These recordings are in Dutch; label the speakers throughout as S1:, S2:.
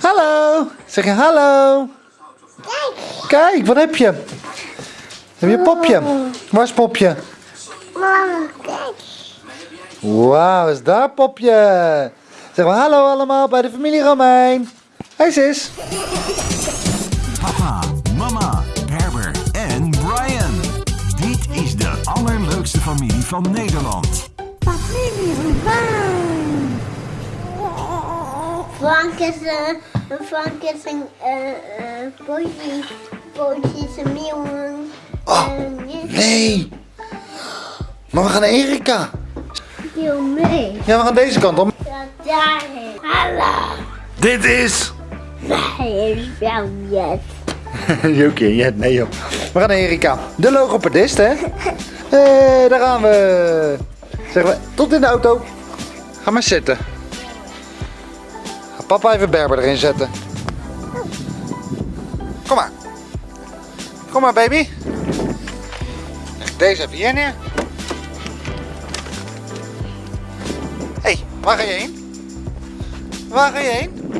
S1: hallo. Zeg je hallo. Kijk, wat heb je? Heb je een popje? Waar is popje?
S2: Mama, kijk.
S1: Wauw, is daar popje? Zeg maar hallo allemaal bij de familie Romein. Hey sis.
S3: Papa, mama, Herbert en Brian. Dit is de allerleukste familie van Nederland.
S2: Familie Rubijn. Frank is een, Frank is een, eh, eh, politie is een meeuwen.
S1: Oh, nee. Maar we gaan naar Erika.
S2: Deel mee.
S1: Ja, we gaan deze kant op.
S2: Ja, daarheen. Hallo.
S1: Dit is...
S2: Hij is wel jet.
S1: Jokie, ja, nee joh. We gaan naar Erika. De logopedist, hè? Hé, daar gaan we. Zeggen we, tot in de auto. Ga maar zitten. Papa even Berber erin zetten. Kom maar. Kom maar, baby. Deze even hier neer. Hé, hey, waar ga je heen? Waar ga je heen?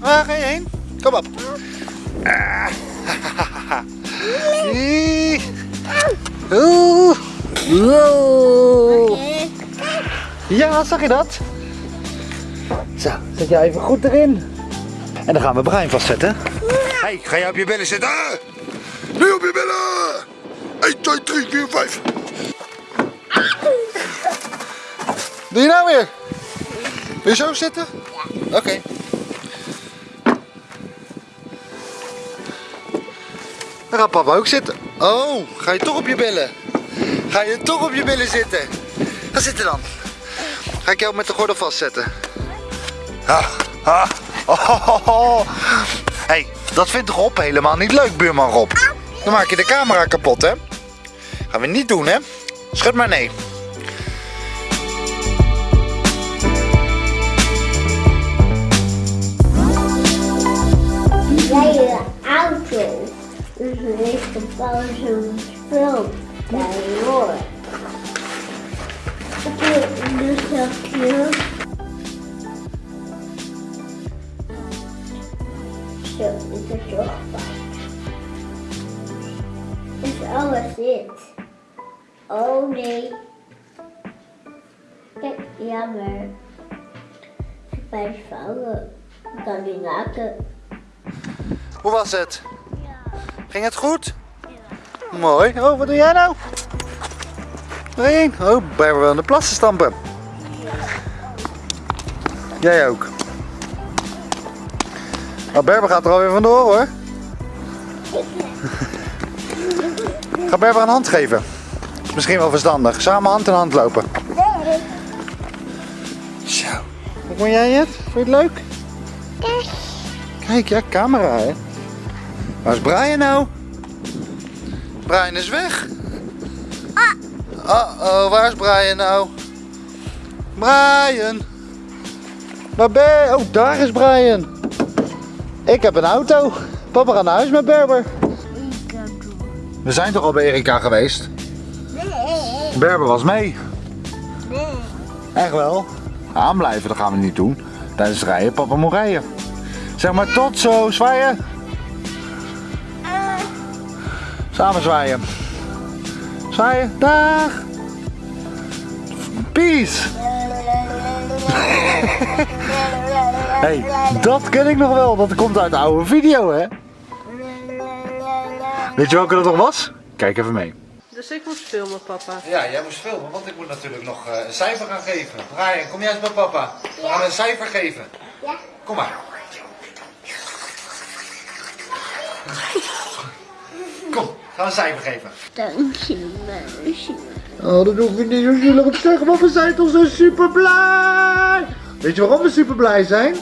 S1: Waar ga je heen? Kom op. Ah. Ie. Oeh. Wow. Ja, zag je dat? Zo, zet jij even goed erin. En dan gaan we Brian vastzetten. Hey, ga jij op je billen zitten?
S4: Nu op je billen! 1, 2, 3, 4, 5.
S1: Doe je nou weer? Wil je zo zitten? Ja. Oké. Dan gaat papa ook zitten. Oh, ga je toch op je billen? Ga je toch op je billen zitten? Ga zitten dan. Ga ik jou met de gordel vastzetten. Hey, dat vindt Rob helemaal niet leuk, buurman Rob. Dan maak je de camera kapot, hè? Gaan we niet doen, hè? Schud maar nee.
S2: Jij je auto. Dus er heeft een pauze zo'n spel bij hoor. Op je is alles dit? Oh nee. Kijk, jammer. Bij vouwen. Ik kan die maken.
S1: Hoe was het? Ging het goed? Mooi. Oh, wat doe jij nou? Waarheen? Oh, Berber wil in de plassen stampen. Jij ook. Oh, Berber gaat er alweer vandoor hoor. Ga Berber een hand geven. Is misschien wel verstandig. Samen hand in hand lopen. Zo. Hoe vond jij het? Vond je het leuk? Kijk, ja, camera hè. Waar is Brian nou? Brian is weg. Uh oh, waar is Brian nou? Brian. Waar ben je? Oh, daar is Brian. Ik heb een auto. Papa gaat naar huis met Berber. We zijn toch al bij Erika geweest?
S2: Nee.
S1: Berber was mee. Echt wel. Aanblijven, dat gaan we niet doen. Tijdens het rijden, papa moet rijden. Zeg maar tot zo, zwaaien. Samen zwaaien. Zwaaien, dag. Peace. hey, dat ken ik nog wel. Dat komt uit de oude video, hè? Weet je welke dat nog was? Kijk even mee.
S5: Dus ik moet filmen, papa.
S1: Ja, jij moest filmen, want ik moet natuurlijk nog eh, een cijfer gaan geven. Brian, kom jij eens bij papa. We gaan een cijfer geven.
S2: Ja.
S1: Kom maar. Kom, gaan we een cijfer geven.
S2: Dank je, meisje.
S1: Oh, dat hoef je niet zo zielig te zeggen, want we zijn toch zo super blij. Weet je waarom we super blij zijn?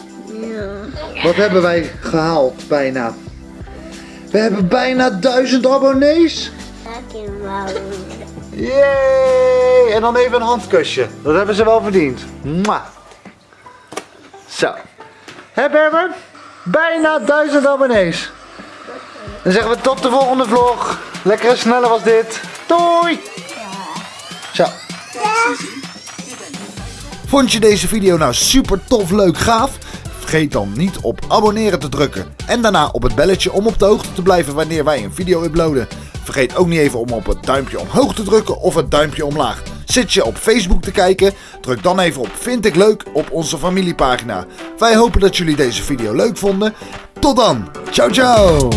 S1: Wat hebben wij gehaald bijna? We hebben bijna duizend abonnees. Yay! En dan even een handkusje. Dat hebben ze wel verdiend. Mwah. Zo. Hé Berber? Bijna duizend abonnees. Dan zeggen we tot de volgende vlog. Lekker sneller was dit. Doei! Zo. Vond je deze video nou super tof, leuk, gaaf? Vergeet dan niet op abonneren te drukken. En daarna op het belletje om op de hoogte te blijven wanneer wij een video uploaden. Vergeet ook niet even om op het duimpje omhoog te drukken of het duimpje omlaag. Zit je op Facebook te kijken? Druk dan even op Vind ik leuk op onze familiepagina. Wij hopen dat jullie deze video leuk vonden. Tot dan. Ciao ciao.